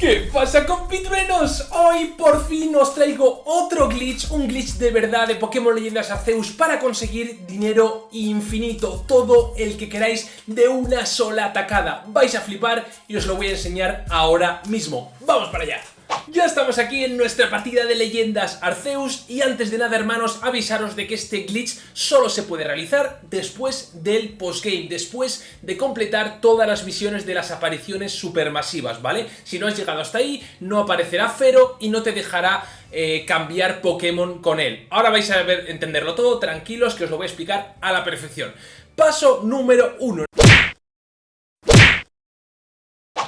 ¿Qué pasa compitruenos? Hoy por fin os traigo otro glitch, un glitch de verdad de Pokémon Leyendas Arceus para conseguir dinero infinito, todo el que queráis de una sola atacada. Vais a flipar y os lo voy a enseñar ahora mismo. ¡Vamos para allá! Ya estamos aquí en nuestra partida de leyendas Arceus y antes de nada hermanos avisaros de que este glitch solo se puede realizar después del postgame, después de completar todas las misiones de las apariciones supermasivas, ¿vale? Si no has llegado hasta ahí no aparecerá Fero y no te dejará eh, cambiar Pokémon con él. Ahora vais a ver, entenderlo todo, tranquilos que os lo voy a explicar a la perfección. Paso número 1.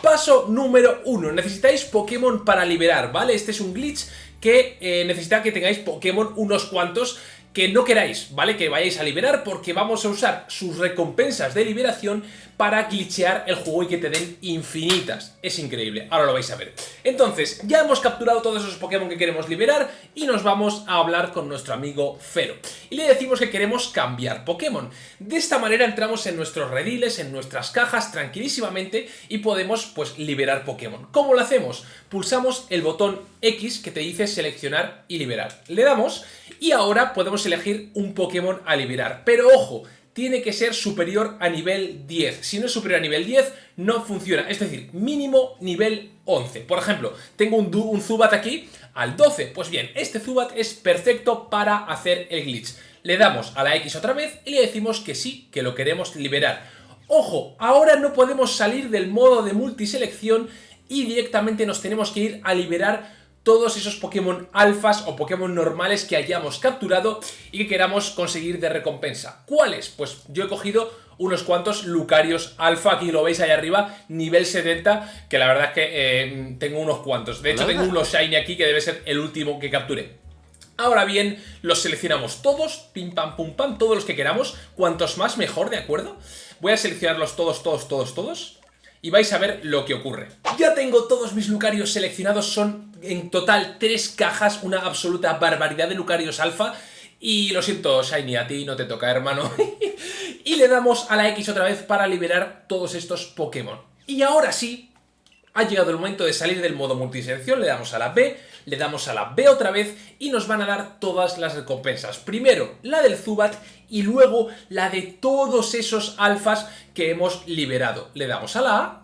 Paso número uno, necesitáis Pokémon para liberar, ¿vale? Este es un glitch que eh, necesita que tengáis Pokémon unos cuantos que no queráis, ¿vale? Que vayáis a liberar porque vamos a usar sus recompensas de liberación para glitchear el juego y que te den infinitas. Es increíble, ahora lo vais a ver. Entonces, ya hemos capturado todos esos Pokémon que queremos liberar y nos vamos a hablar con nuestro amigo Fero. Y le decimos que queremos cambiar Pokémon. De esta manera entramos en nuestros rediles, en nuestras cajas tranquilísimamente y podemos pues liberar Pokémon. ¿Cómo lo hacemos? Pulsamos el botón X que te dice seleccionar y liberar. Le damos y ahora podemos elegir un Pokémon a liberar. Pero ojo, tiene que ser superior a nivel 10. Si no es superior a nivel 10, no funciona. Es decir, mínimo nivel 11. Por ejemplo, tengo un, un Zubat aquí al 12. Pues bien, este Zubat es perfecto para hacer el glitch. Le damos a la X otra vez y le decimos que sí, que lo queremos liberar. Ojo, ahora no podemos salir del modo de multiselección y directamente nos tenemos que ir a liberar todos esos Pokémon alfas o Pokémon normales que hayamos capturado y que queramos conseguir de recompensa. ¿Cuáles? Pues yo he cogido unos cuantos Lucarios alfa, aquí lo veis ahí arriba, nivel 70, que la verdad es que eh, tengo unos cuantos. De hecho tengo unos Shiny aquí que debe ser el último que capturé. Ahora bien, los seleccionamos todos, pim pam pum pam, todos los que queramos, cuantos más mejor, ¿de acuerdo? Voy a seleccionarlos todos, todos, todos, todos y vais a ver lo que ocurre. Ya tengo todos mis Lucarios seleccionados, son en total tres cajas, una absoluta barbaridad de Lucarios alfa. Y lo siento, Shiny, a ti no te toca, hermano. y le damos a la X otra vez para liberar todos estos Pokémon. Y ahora sí, ha llegado el momento de salir del modo multiselección, le damos a la B, le damos a la B otra vez y nos van a dar todas las recompensas. Primero la del Zubat y luego la de todos esos alfas que hemos liberado. Le damos a la A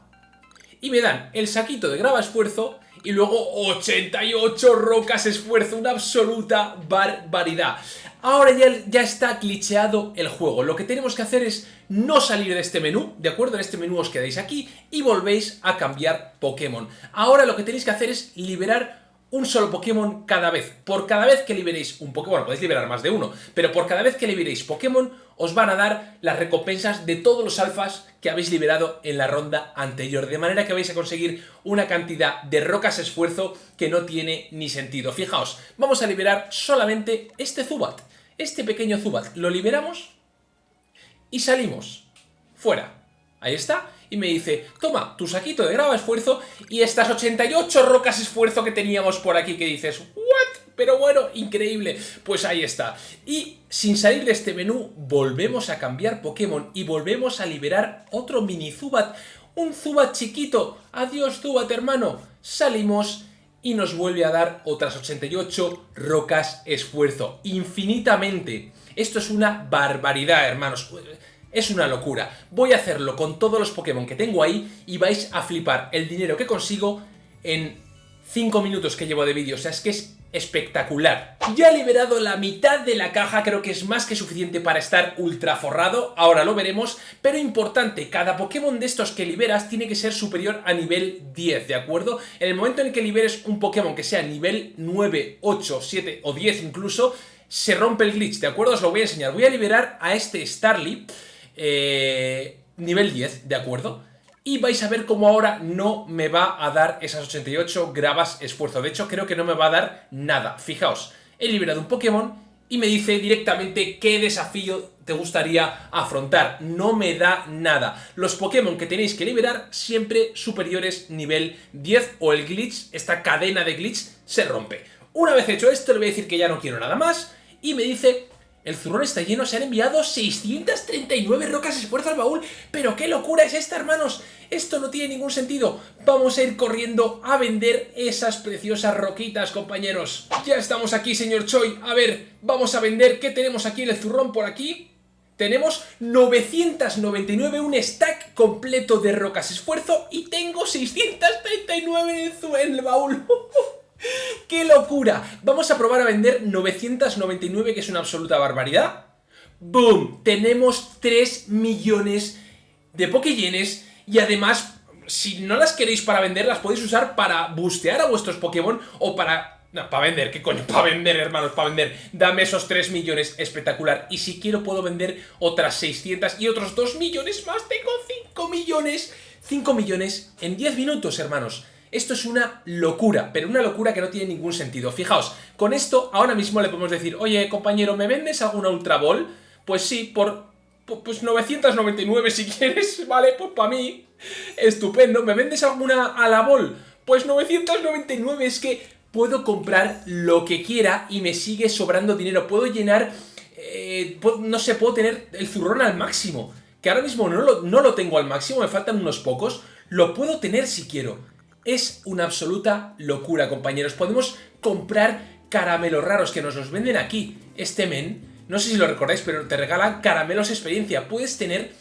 y me dan el saquito de grava esfuerzo y luego 88 rocas esfuerzo, una absoluta barbaridad. Ahora ya, ya está glitcheado el juego, lo que tenemos que hacer es no salir de este menú, ¿de acuerdo? En este menú os quedáis aquí y volvéis a cambiar Pokémon. Ahora lo que tenéis que hacer es liberar un solo Pokémon cada vez. Por cada vez que liberéis un Pokémon, bueno, podéis liberar más de uno, pero por cada vez que liberéis Pokémon, os van a dar las recompensas de todos los alfas que habéis liberado en la ronda anterior. De manera que vais a conseguir una cantidad de rocas esfuerzo que no tiene ni sentido. Fijaos, vamos a liberar solamente este Zubat. Este pequeño Zubat. Lo liberamos y salimos. Fuera. Ahí está y me dice, toma tu saquito de grava esfuerzo y estas 88 rocas esfuerzo que teníamos por aquí que dices, ¿what? Pero bueno, increíble. Pues ahí está. Y sin salir de este menú, volvemos a cambiar Pokémon y volvemos a liberar otro mini Zubat. Un Zubat chiquito. Adiós Zubat, hermano. Salimos y nos vuelve a dar otras 88 rocas esfuerzo. Infinitamente. Esto es una barbaridad, hermanos. Es una locura. Voy a hacerlo con todos los Pokémon que tengo ahí y vais a flipar el dinero que consigo en 5 minutos que llevo de vídeo. O sea, es que es espectacular. Ya he liberado la mitad de la caja, creo que es más que suficiente para estar ultra forrado, ahora lo veremos, pero importante, cada Pokémon de estos que liberas tiene que ser superior a nivel 10, ¿de acuerdo? En el momento en que liberes un Pokémon que sea nivel 9, 8, 7 o 10 incluso, se rompe el glitch, ¿de acuerdo? Os lo voy a enseñar. Voy a liberar a este Starly, eh, nivel 10, ¿de acuerdo? Y vais a ver cómo ahora no me va a dar esas 88 gravas esfuerzo. De hecho, creo que no me va a dar nada. Fijaos, he liberado un Pokémon y me dice directamente qué desafío te gustaría afrontar. No me da nada. Los Pokémon que tenéis que liberar siempre superiores nivel 10 o el glitch, esta cadena de glitch, se rompe. Una vez hecho esto, le voy a decir que ya no quiero nada más y me dice El zurrón está lleno, se han enviado 639 rocas esfuerzo al baúl. Pero qué locura es esta, hermanos. Esto no tiene ningún sentido. Vamos a ir corriendo a vender esas preciosas roquitas, compañeros. Ya estamos aquí, señor Choi. A ver, vamos a vender. ¿Qué tenemos aquí en el zurrón por aquí? Tenemos 999, un stack completo de rocas esfuerzo y tengo 639 en el baúl. ¡Qué locura! Vamos a probar a vender 999, que es una absoluta barbaridad. ¡Boom! Tenemos 3 millones de Pokéyenes y además, si no las queréis para vender, las podéis usar para bustear a vuestros Pokémon o para... No, para vender, ¿qué coño? Para vender, hermanos, para vender. Dame esos 3 millones, espectacular. Y si quiero puedo vender otras 600 y otros 2 millones más. Tengo 5 millones. 5 millones en 10 minutos, hermanos. Esto es una locura, pero una locura que no tiene ningún sentido. Fijaos, con esto ahora mismo le podemos decir, oye, compañero, ¿me vendes alguna Ultra Ball? Pues sí, por pues 999 si quieres, ¿vale? Pues para mí, estupendo. ¿Me vendes alguna a la Ball? Pues 999, es que puedo comprar lo que quiera y me sigue sobrando dinero. Puedo llenar, eh, no sé, puedo tener el zurrón al máximo. Que ahora mismo no lo, no lo tengo al máximo, me faltan unos pocos. Lo puedo tener si quiero. Es una absoluta locura, compañeros. Podemos comprar caramelos raros que nos los venden aquí. Este men, no sé si lo recordáis, pero te regalan caramelos experiencia. Puedes tener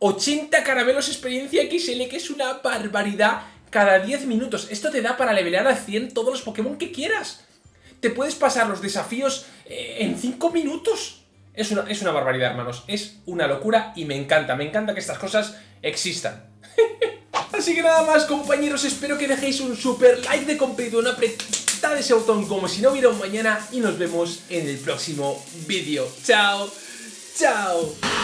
80 caramelos experiencia XL, que es una barbaridad cada 10 minutos. Esto te da para levelear a 100 todos los Pokémon que quieras. Te puedes pasar los desafíos eh, en 5 minutos. Es una, es una barbaridad, hermanos. Es una locura y me encanta. Me encanta que estas cosas existan. Así que nada más compañeros, espero que dejéis un super like de apretada de ese botón como si no hubiera un mañana y nos vemos en el próximo vídeo. ¡Chao! ¡Chao!